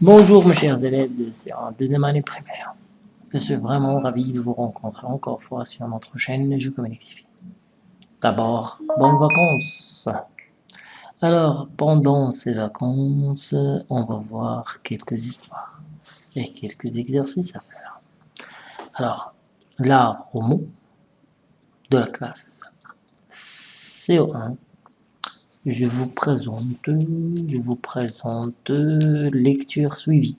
Bonjour mes chers élèves de deuxième année primaire. Je suis vraiment ravi de vous rencontrer encore fois sur notre chaîne Je Communique TV. D'abord, bonnes vacances Alors, pendant ces vacances, on va voir quelques histoires et quelques exercices à faire. Alors, là, au mot de la classe CO1 je vous présente, lecture suivie.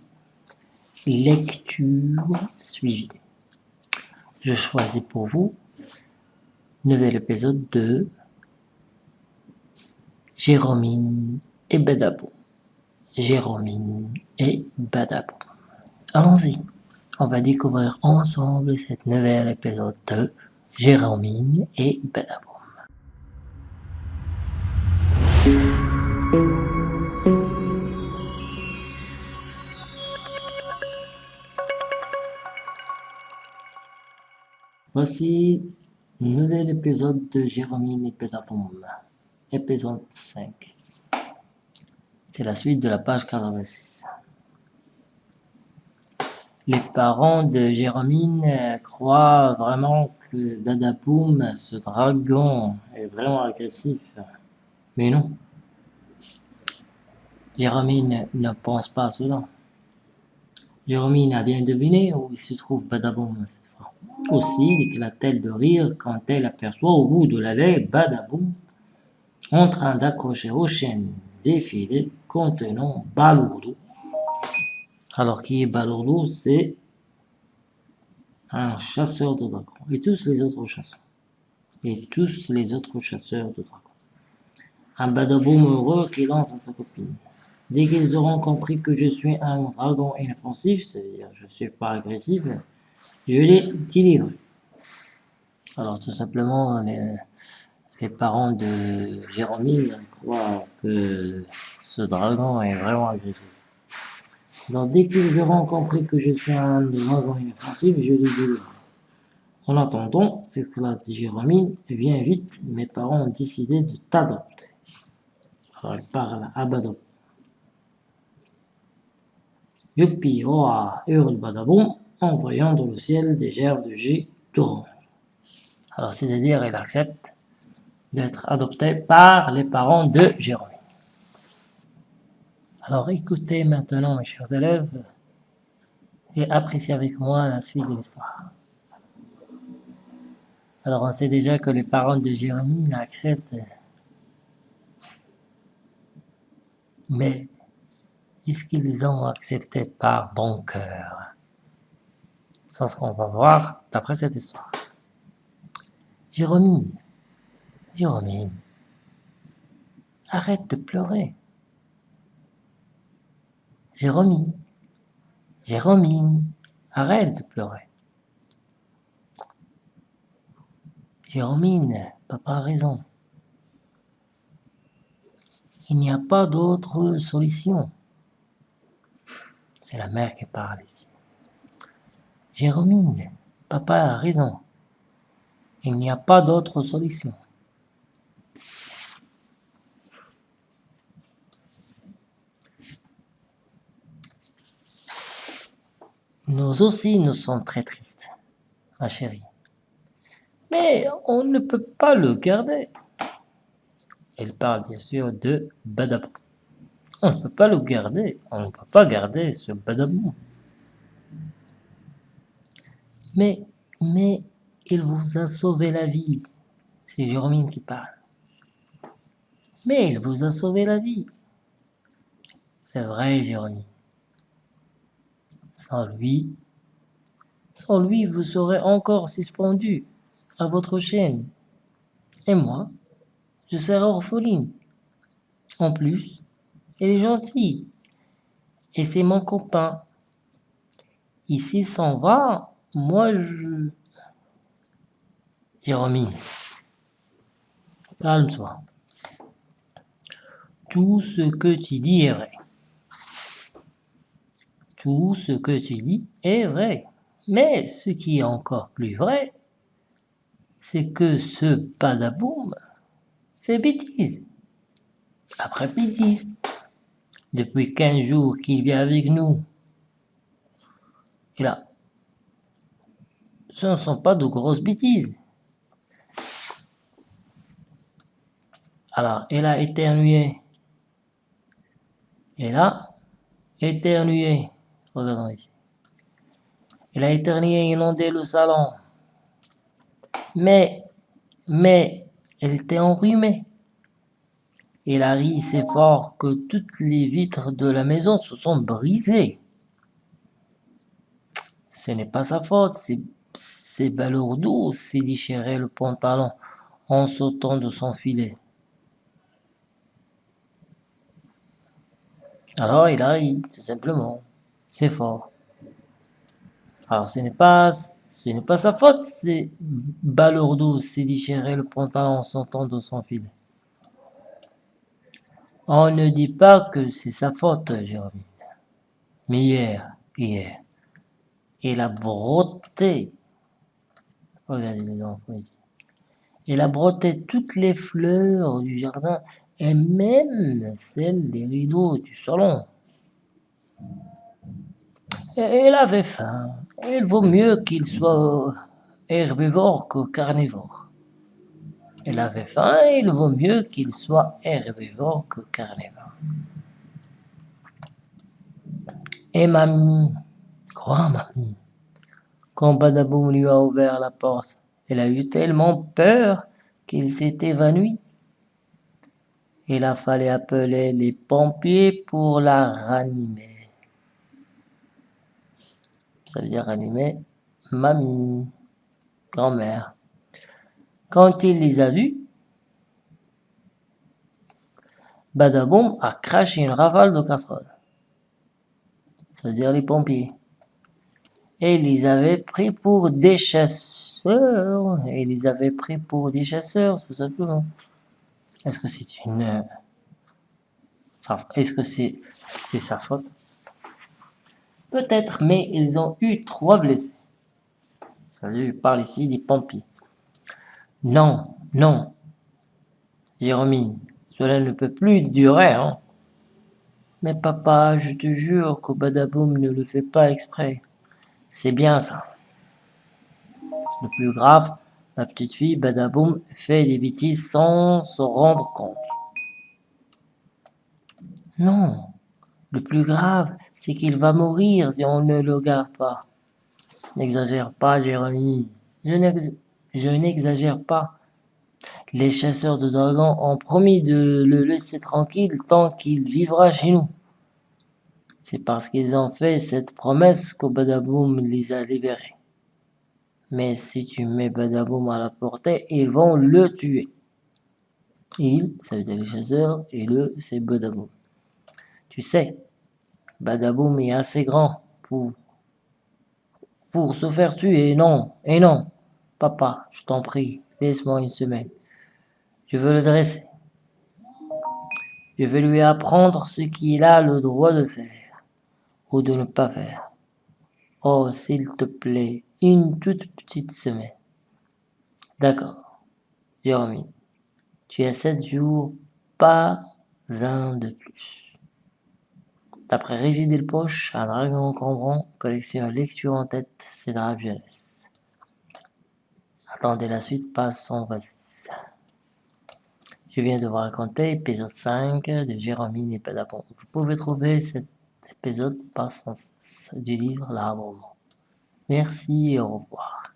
Lecture suivie. Je choisis pour vous nouvel épisode de Jérôme et Badabou. Jérôme et Badabou. Allons-y. On va découvrir ensemble cette nouvel épisode de Jérôme et Badabou. Voici un nouvel épisode de Jérôme et Pédapoum, épisode 5. C'est la suite de la page 86. Les parents de Jérôme croient vraiment que Badapoum, ce dragon, est vraiment agressif. Mais non. Jérôme ne pense pas à cela. Jérôme a bien deviné où il se trouve Badaboum cette fois. Aussi éclate-t-elle de rire quand elle aperçoit au bout de l'allée Badaboum en train d'accrocher aux chaînes défilé contenant Balourdo. Alors qui est Balourdo C'est un chasseur de dragons. Et tous les autres chasseurs. Et tous les autres chasseurs de dragons. Un Badaboum heureux qui lance à sa copine. Dès qu'ils auront compris que je suis un dragon inoffensif, c'est-à-dire je ne suis pas agressif, je les délivre. Alors tout simplement, les, parents de Jérôme croient que ce dragon est vraiment agressif. Donc dès qu'ils auront compris que je suis un dragon inoffensif, je les délivre. En attendant, c'est que la dit Jérôme, viens vite, mes parents ont décidé de t'adopter. Alors il parle à Badop. Youpi, hoa, hurle Badabon en voyant dans le ciel des gerbes de J. Alors c'est-à-dire il accepte d'être adopté par les parents de Jérôme. Alors écoutez maintenant mes chers élèves et appréciez avec moi la suite de l'histoire. Alors on sait déjà que les parents de Jérôme acceptent mais est-ce qu'ils ont accepté par bon cœur C'est ce qu'on va voir d'après cette histoire. Jérôme, Jérôme, arrête de pleurer. Jérôme, Jérôme, arrête de pleurer. Jérôme, papa a raison. Il n'y a pas d'autre solution. C'est la mère qui parle ici. Jérôme, papa a raison. Il n'y a pas d'autre solution. Nous aussi, nous sommes très tristes, ma chérie. Mais on ne peut pas le garder. Elle parle bien sûr de Badabou. On ne peut pas le garder. On ne peut pas garder ce Badabou. Mais, mais, il vous a sauvé la vie. C'est Jérôme qui parle. Mais il vous a sauvé la vie. C'est vrai, Jérôme. Sans lui, sans lui, vous serez encore suspendu à votre chaîne. Et moi, je serai orpheline. En plus, elle est gentille. Et c'est mon copain. Ici s'en va, moi je... Jérôme, calme-toi. Tout ce que tu dis est vrai. Tout ce que tu dis est vrai. Mais ce qui est encore plus vrai, c'est que ce padaboum fait bêtise. Après bêtise. Depuis quinze jours qu'il vit avec nous. Et là, ce ne sont pas de grosses bêtises. Alors, elle a éternué. Elle a éternué. Regardons ici. Elle a éternué et inondé le salon. Mais, mais, elle était enrhumée. Elle a ri si fort que toutes les vitres de la maison se sont brisées. Ce n'est pas sa faute, c'est balourdo s'est déchiré le pantalon en sautant de son filet. Alors il a ri, tout simplement. C'est fort. Alors ce n'est pas, ce n'est pas sa faute, c'est balourdo s'est déchiré le pantalon en sautant de son filet. On ne dit pas que c'est sa faute, Jérémie. Mais hier, hier, il a brotté. Regardez les enfants ici. Il a brotté toutes les fleurs du jardin et même celles des rideaux du salon. Il avait faim. Il vaut mieux qu'il soit herbivore que carnivore. Il avait faim et il vaut mieux qu'il soit herbivore que carnivore. Et mamie, quoi mamie, quand Badaboum lui a ouvert la porte, elle a eu tellement peur qu'il s'est évanoui. Il a fallu appeler les pompiers pour la ranimer. Ça veut dire ranimer mamie, grand-mère. Quand il les a vus, Badaboum a craché une rafale de casserole. Ça veut dire les pompiers. Et ils les avaient pris pour des chasseurs. Et ils les avaient pris pour des chasseurs, tout simplement. Est-ce que c'est une... Est-ce que c'est sa faute? Peut-être, mais ils ont eu trois blessés. Je parle ici des pompiers. Non, non. Jérôme, cela ne peut plus durer, hein. Mais papa, je te jure que Badaboum ne le fait pas exprès. C'est bien ça. Le plus grave, la petite fille Badaboum fait des bêtises sans se rendre compte. Non, le plus grave, c'est qu'il va mourir si on ne le garde pas. N'exagère pas, Jérémie. Je je n'exagère pas. Les chasseurs de dragons ont promis de le laisser tranquille tant qu'il vivra chez nous. C'est parce qu'ils ont fait cette promesse que Badaboum les a libérés. Mais si tu mets Badaboum à la portée, ils vont le tuer. Il, ça veut dire les chasseurs, et le, c'est Badaboum. Tu sais, Badaboum est assez grand pour, pour se faire tuer, non, et non. Papa, je t'en prie, laisse-moi une semaine. Je veux le dresser. Je vais lui apprendre ce qu'il a le droit de faire ou de ne pas faire. Oh, s'il te plaît, une toute petite semaine. D'accord, Jérôme. Tu as sept jours, pas un de plus. D'après Régis Delpoche, un dragon encombrant, collection lecture en tête, c'est la jeunesse. Attendez la suite, passons, vas-y. Je viens de vous raconter épisode 5 de Jérôme et Vous pouvez trouver cet épisode par du livre L'arbre. Merci et au revoir.